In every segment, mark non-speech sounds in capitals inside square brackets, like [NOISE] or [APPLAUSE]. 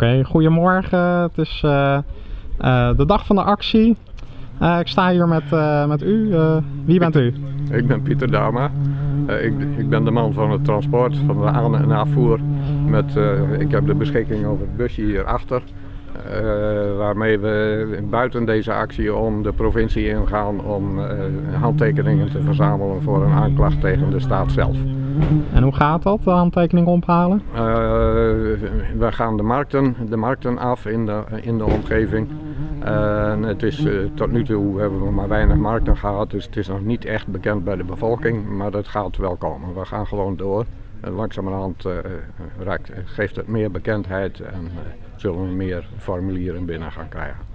Oké, goedemorgen. Het is eh, eh, de dag van de actie. Eh, ik sta hier met, met u. Wie bent u? Ik ben Pieter Dama. Ik, ik ben de man van het transport, van de aan- en afvoer. Met, ik heb de beschikking over het busje hierachter. waarmee we buiten deze actie om de provincie ingaan om handtekeningen te verzamelen voor een aanklacht tegen de staat zelf. En hoe gaat dat, de handtekening ophalen? Eh, we gaan de markten, de markten af in de, in de omgeving. En het is, eh, tot nu toe hebben we maar weinig markten gehad, dus het is nog niet echt bekend bij de bevolking, maar dat gaat wel komen. We gaan gewoon door. En langzamerhand eh, raakt, geeft het meer bekendheid en zullen we meer formulieren binnen gaan krijgen.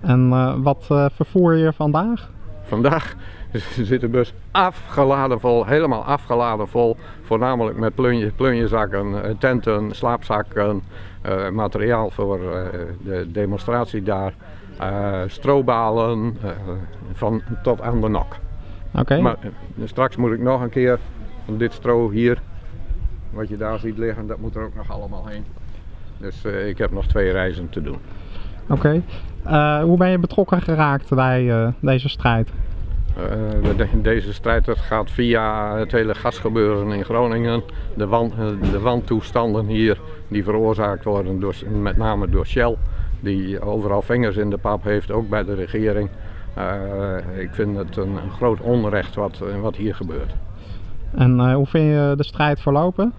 En wat vervoer je vandaag? Vandaag [LAUGHS] zit de bus afgeladen vol, helemaal afgeladen vol. Voornamelijk met plunje, plunjezakken, eh, tenten, slaapzakken, eh, materiaal voor eh, de demonstratie daar. eh, strobalen, van tot aan de nok. Oké, Maar straks moet ik nog een keer van dit stro hier, wat je daar ziet liggen, dat moet er ook nog allemaal heen. Dus ik heb nog twee reizen te doen. Oké. Eh, hoe ben je betrokken geraakt bij eh, deze strijd? Eh, de- deze strijd dat gaat via het hele gasgebeuren in Groningen. De, wan, eh, de wantoestanden hier die veroorzaakt worden door, met name door Shell. Die overal vingers in de pap heeft, ook bij de regering. Ik vind het een, een groot onrecht wat, wat hier gebeurt. En hoe vind je de strijd verlopen?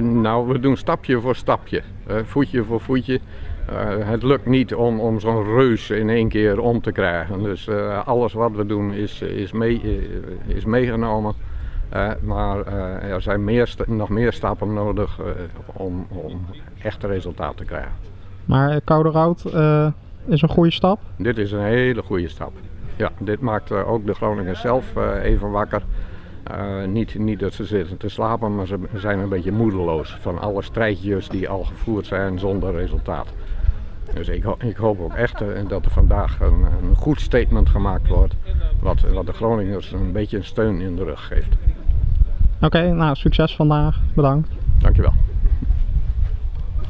Nou, we doen stapje voor stapje, voetje voor voetje. Eh, het lukt niet om, om zo'n reus in één keer om te krijgen. Dus eh, alles wat we doen is, is, mee, eh, is meegenomen. Maar er zijn meer, nog meer stappen nodig om, om echt resultaat te krijgen. Maar code rood is een goede stap. Dit is een hele goede stap. Ja, dit maakt ook de Groningers zelf even wakker. Eh, niet, niet dat ze zitten te slapen, maar ze zijn een beetje moedeloos van alle strijdjes die al gevoerd zijn zonder resultaat. Dus ik, ho- ik hoop ook echt eh, dat er vandaag een, een goed statement gemaakt wordt, wat, wat de Groningers een beetje een steun in de rug geeft. Oké, nou succes vandaag. Bedankt. Dankjewel.